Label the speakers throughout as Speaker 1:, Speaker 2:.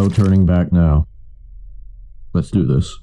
Speaker 1: no turning back now. Let's do this.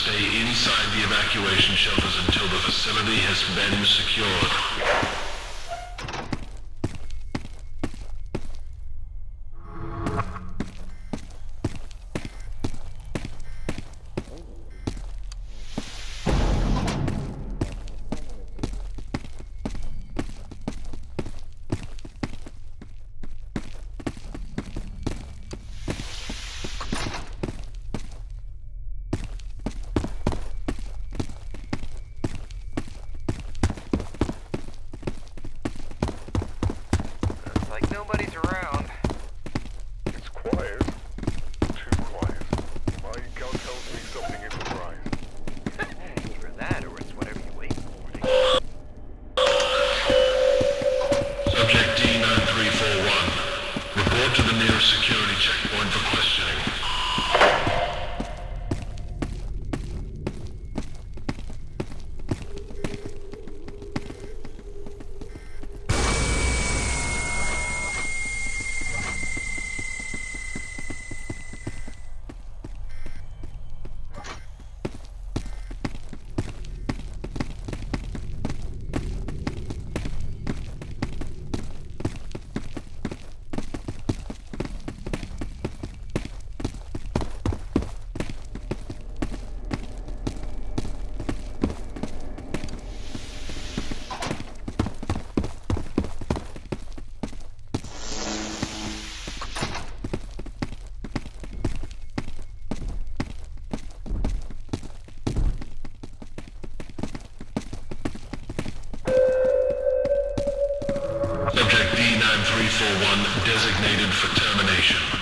Speaker 2: stay inside the evacuation shelters until the facility has been secured.
Speaker 3: Missile 1 designated for termination.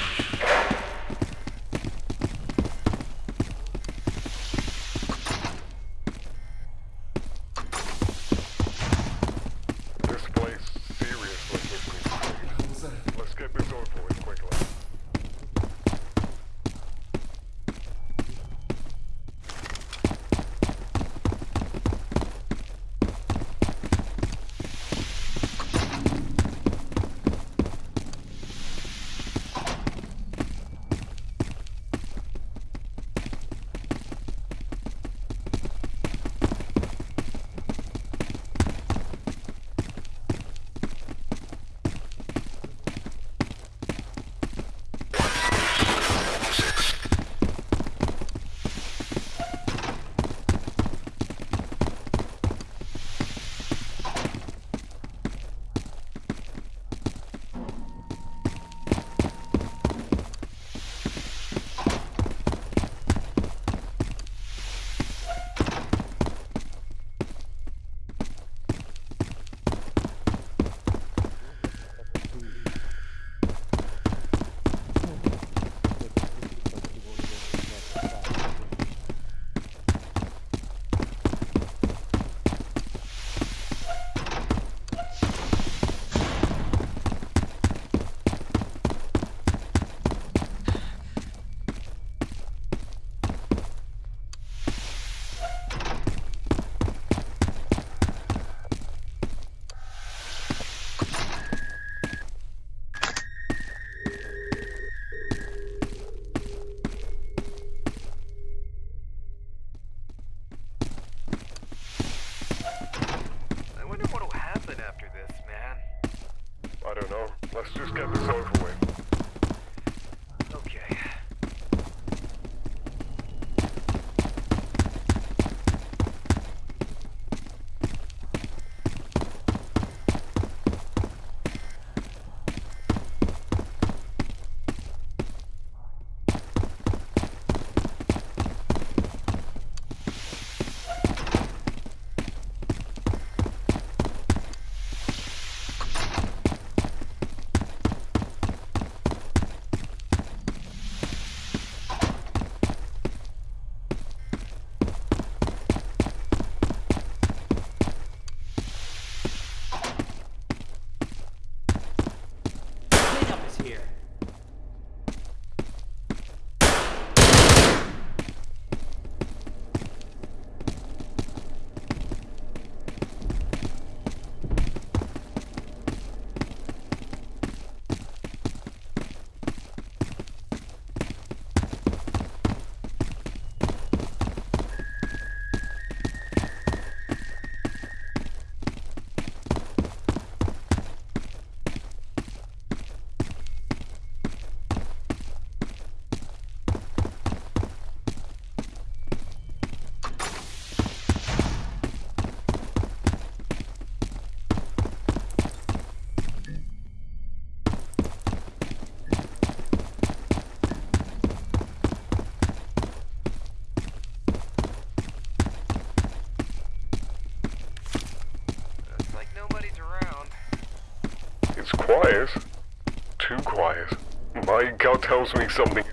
Speaker 2: God gut tells me something.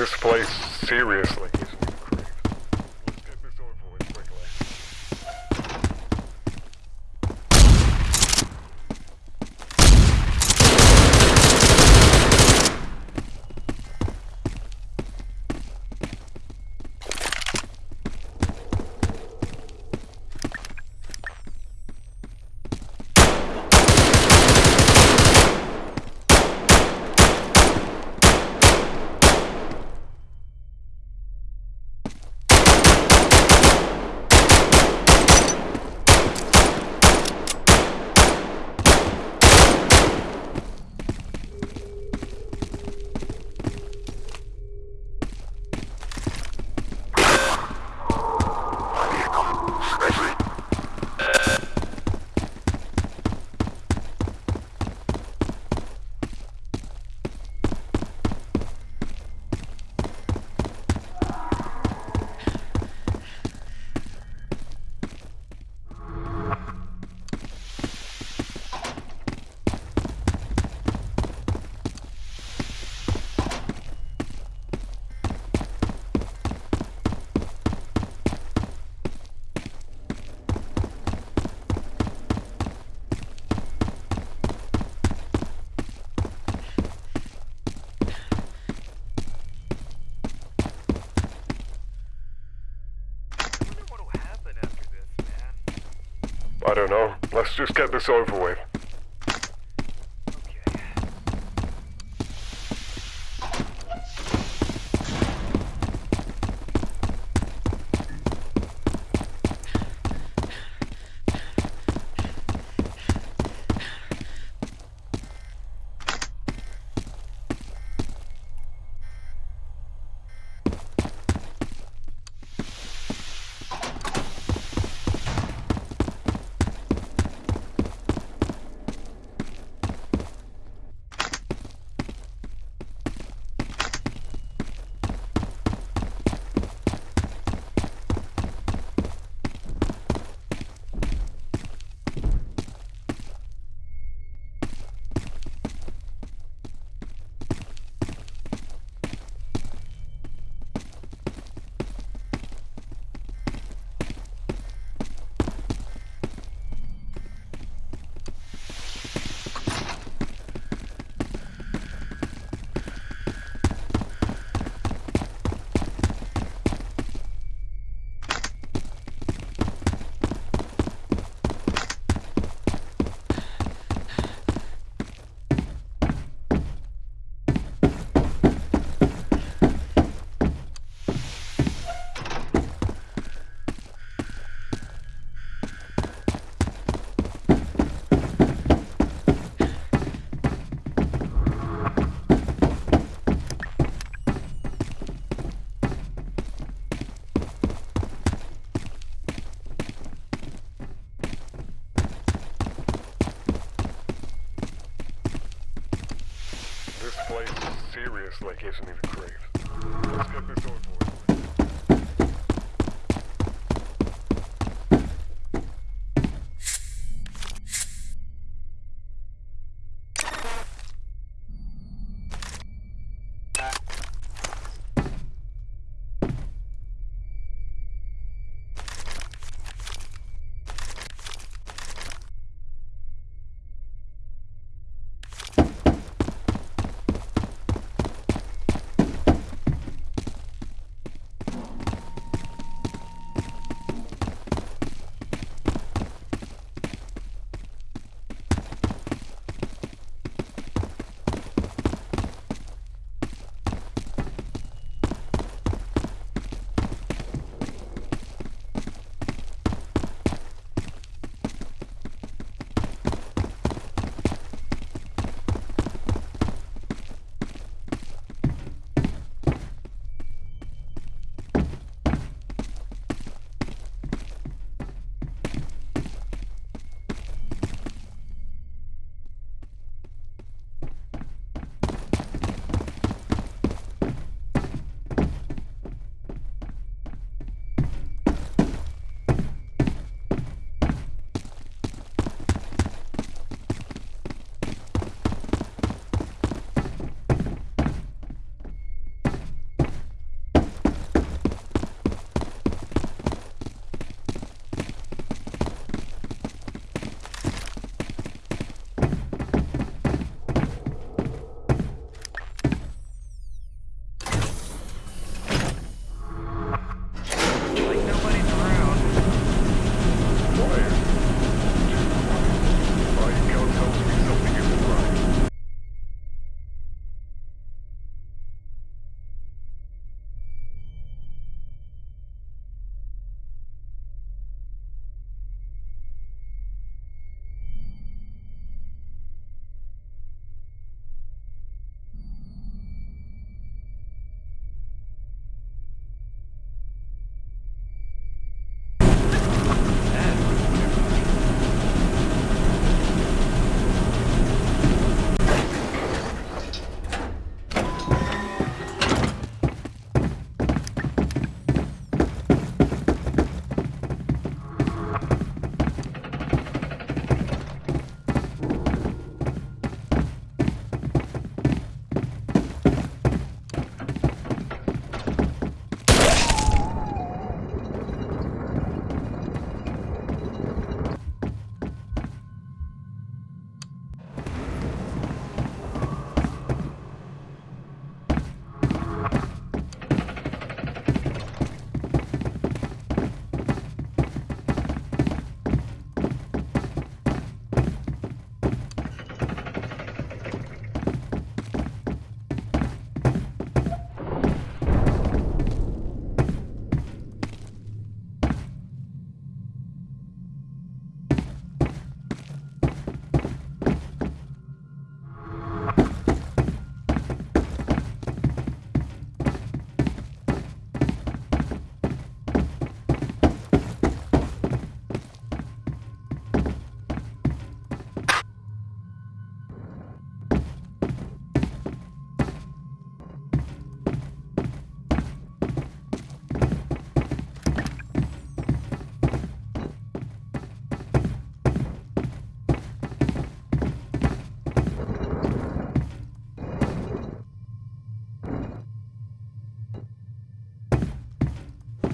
Speaker 3: this place seriously. don't know. Let's just get this over with. gives me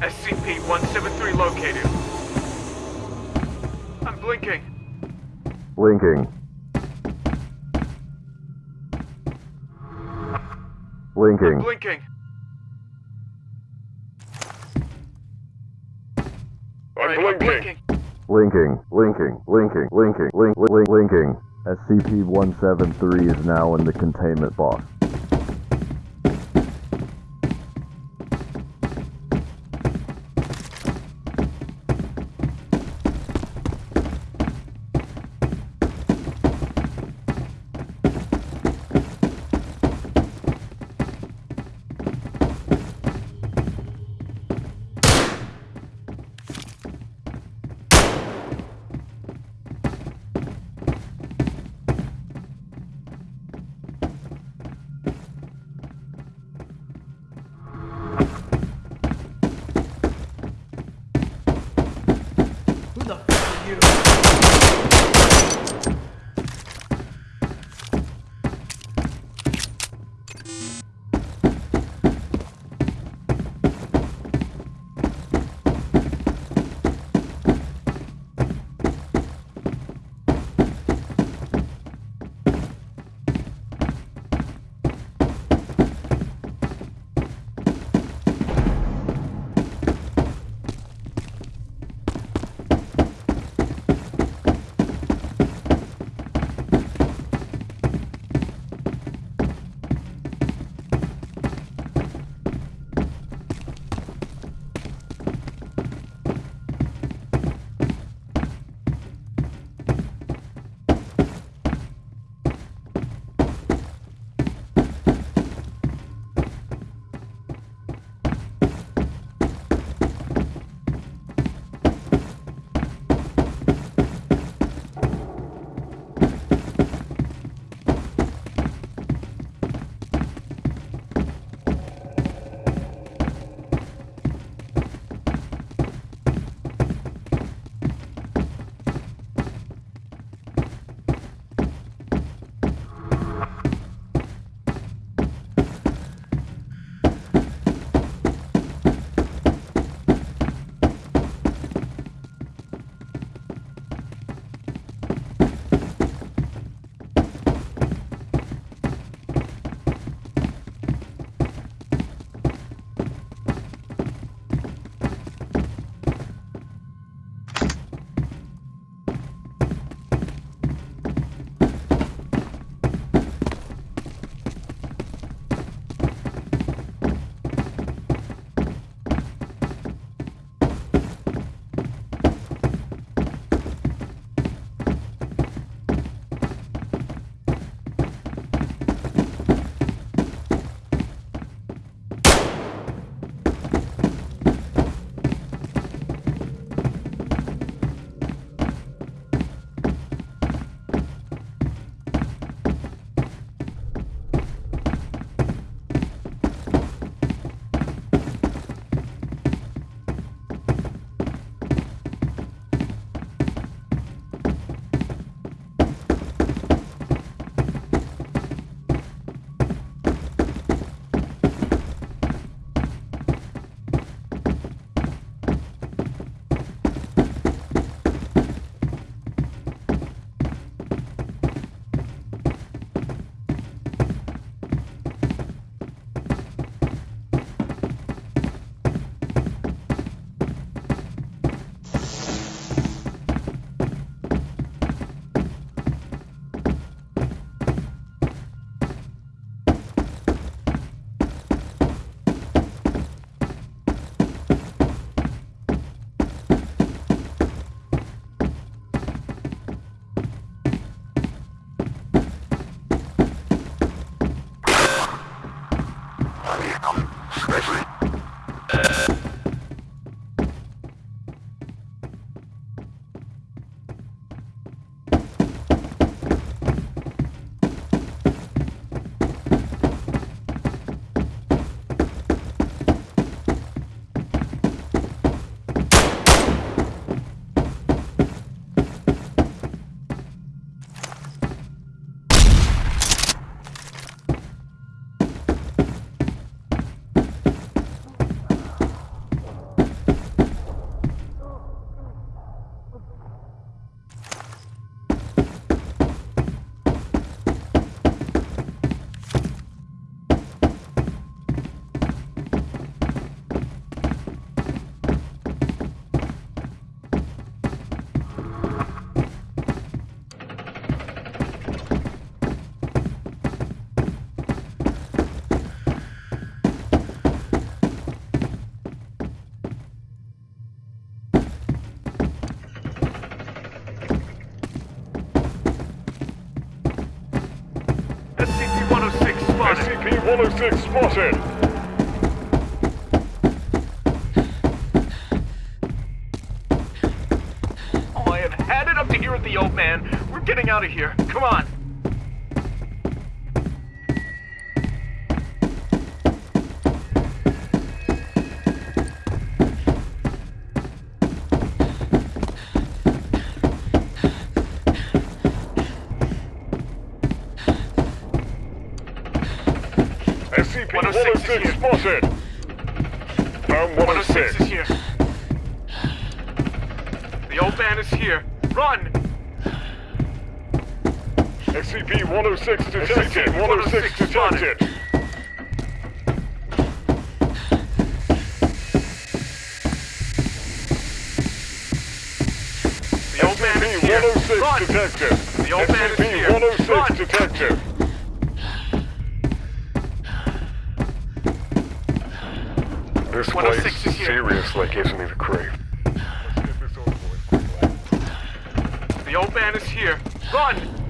Speaker 4: SCP-173 located. I'm blinking.
Speaker 5: Blinking. Blinking.
Speaker 4: Blinking.
Speaker 3: I'm
Speaker 4: Right, I'm
Speaker 3: blinking.
Speaker 5: Blinking. Blinking. Blinking. Blinking. Blink. Blink. Blinking. SCP-173 is now in the containment box.
Speaker 3: SCP-106 spotted.
Speaker 4: I have had it up to here with the old man. We're getting out of here.
Speaker 3: SCP-106 detected. 106 detected.
Speaker 4: The old man is here.
Speaker 3: SCP-106
Speaker 4: Run!
Speaker 3: detected.
Speaker 4: The old man is here.
Speaker 3: SCP-106
Speaker 4: Run!
Speaker 3: detected. This
Speaker 4: 106
Speaker 3: place
Speaker 4: is here.
Speaker 3: seriously gives me the creep. Let's get this over with.
Speaker 4: The old man is here. Run!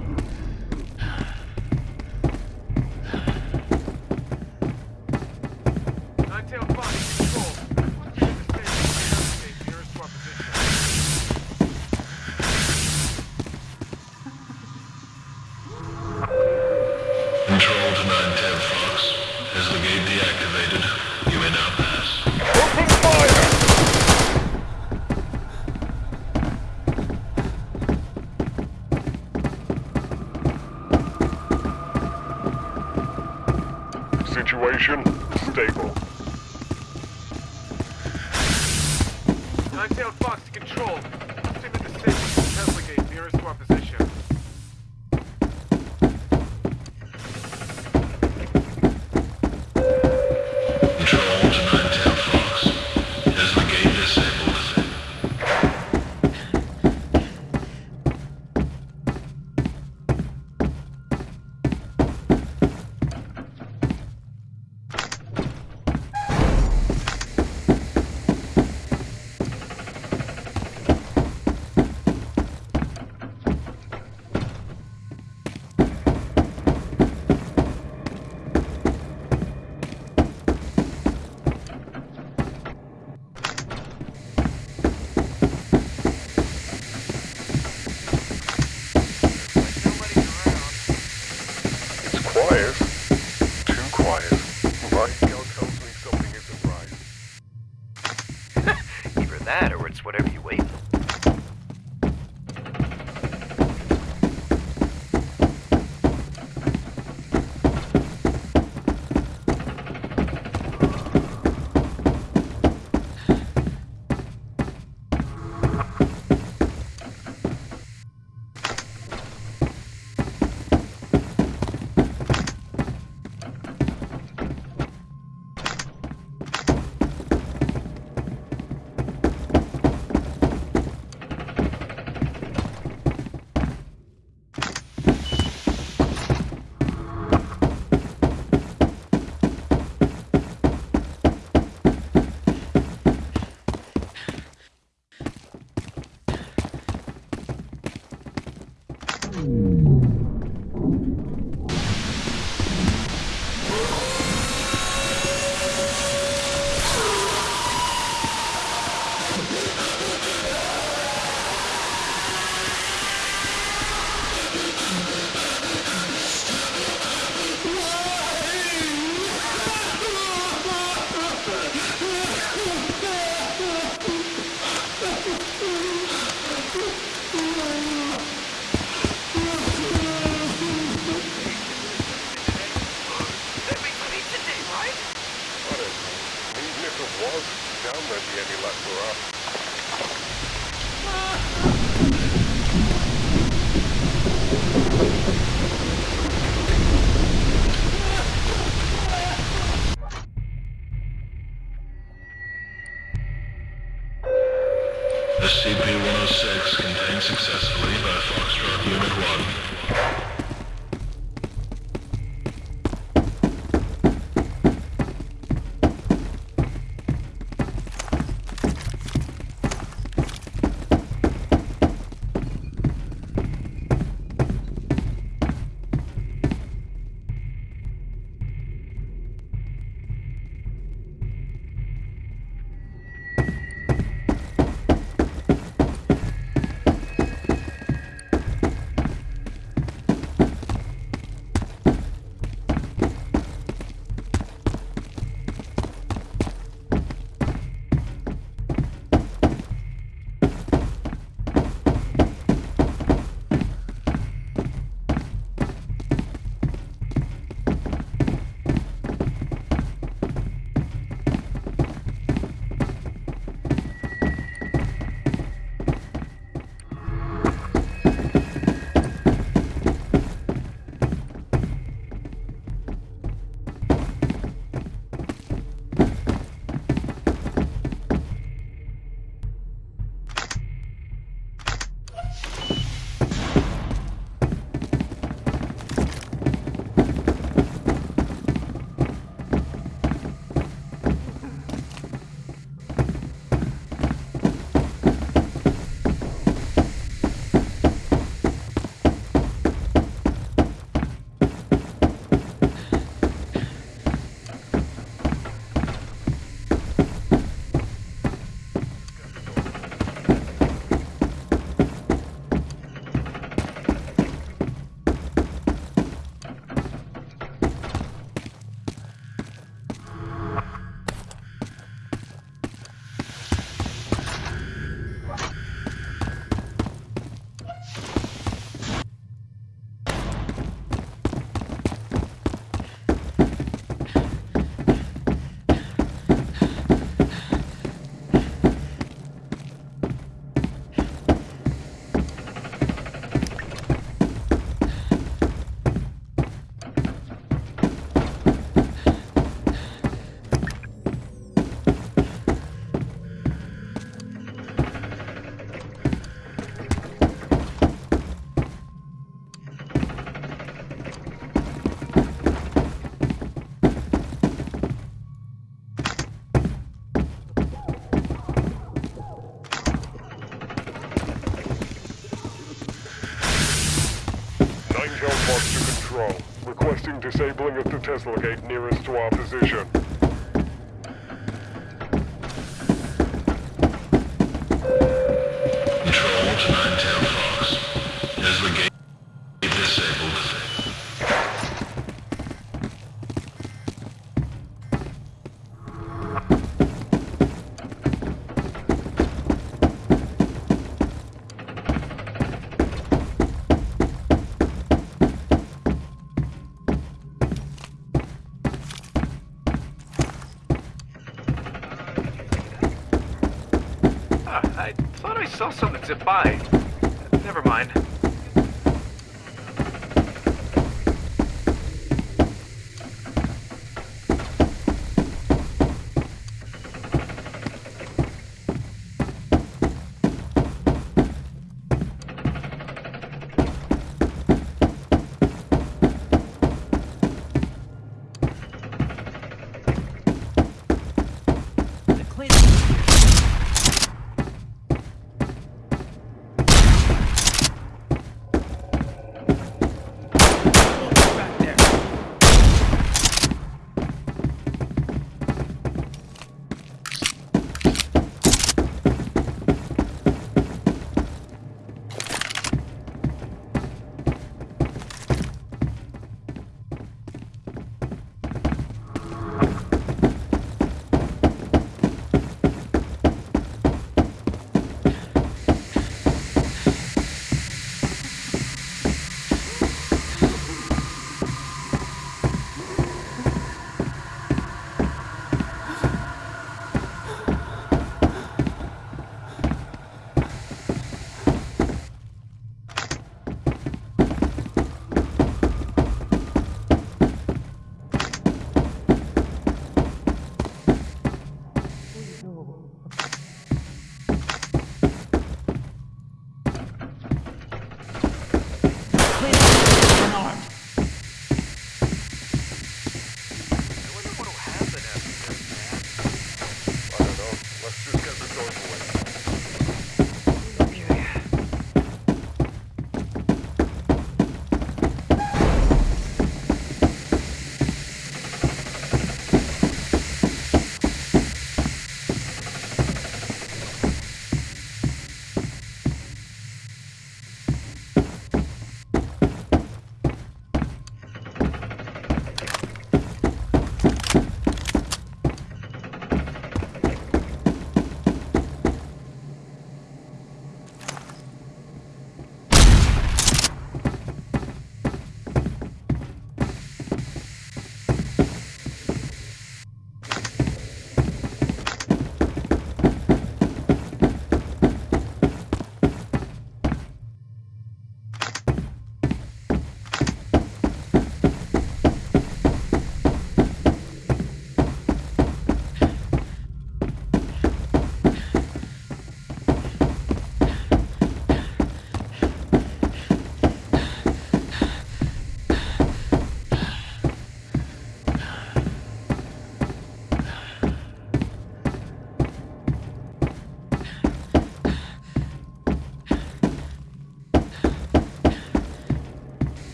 Speaker 4: Disabling at the Tesla gate nearest to our position.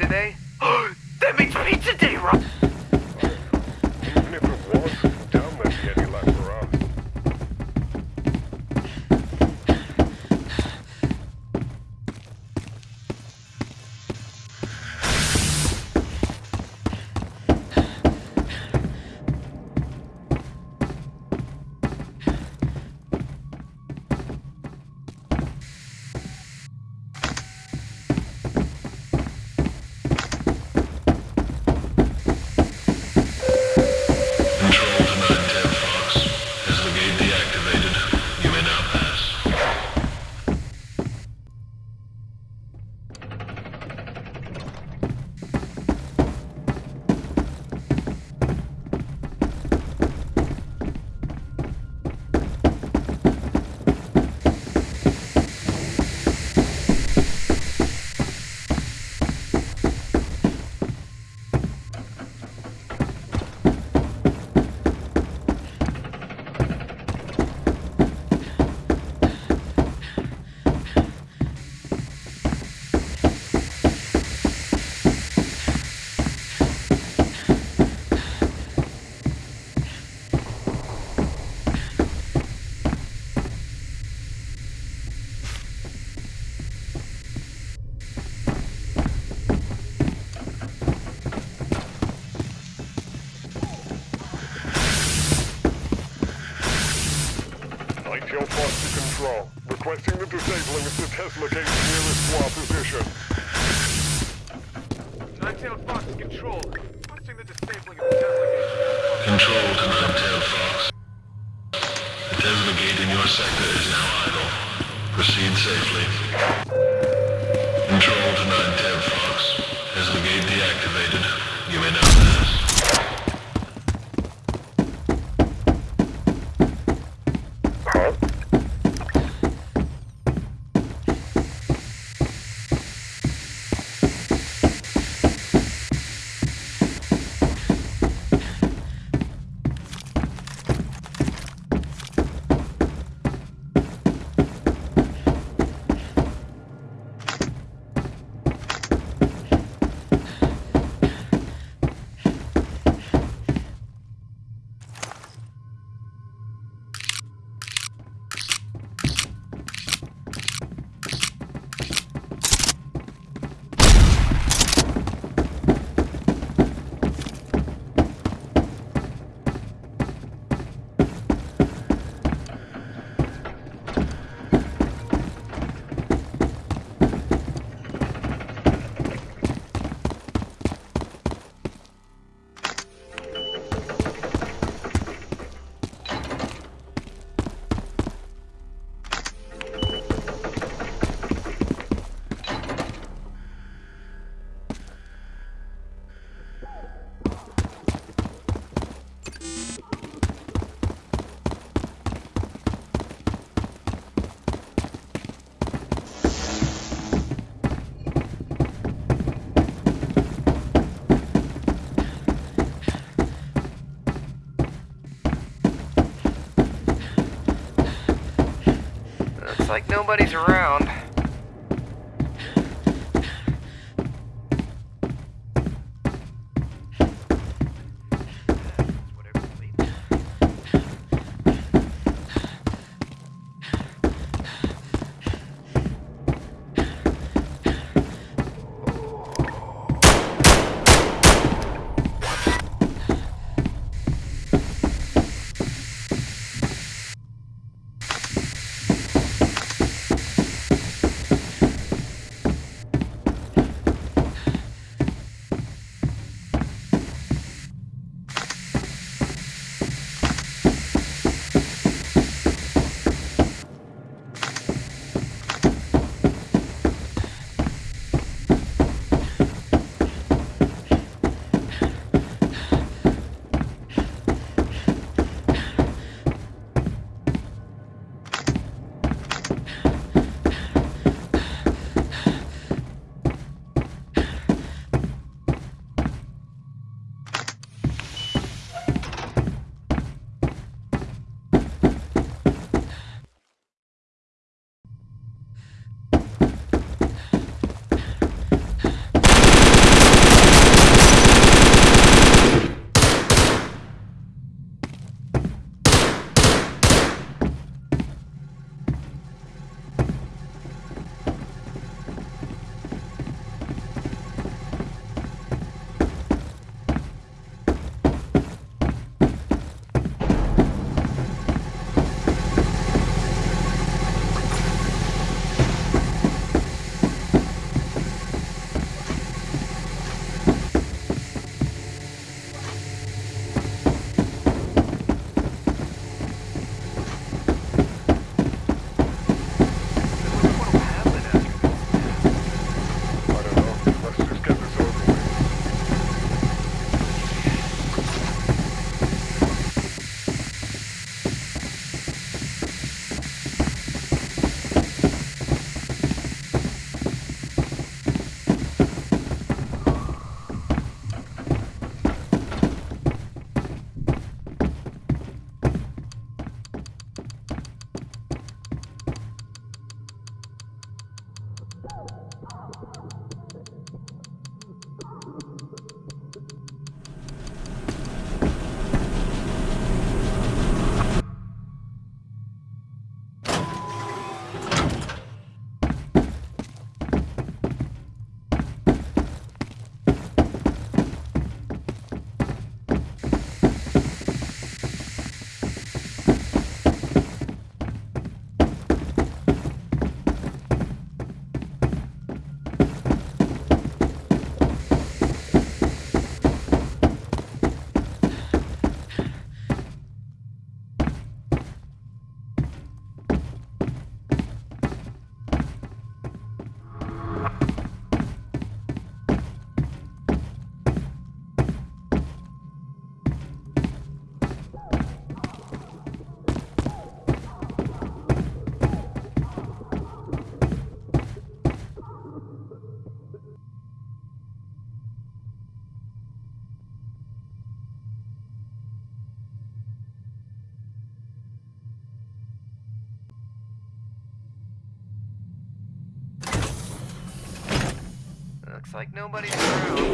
Speaker 6: Today? that means pizza day,
Speaker 1: Nine-tail Fox
Speaker 3: to control. Requesting the disabling of the Tesla gate nearest squad position.
Speaker 4: Nine-tailed fox control. Requesting the disabling of the Tesla gate.
Speaker 1: Control to 910 Fox. The Tesla gate in your sector is now idle. Proceed safely.
Speaker 2: Like nobody's around. Like nobody's around.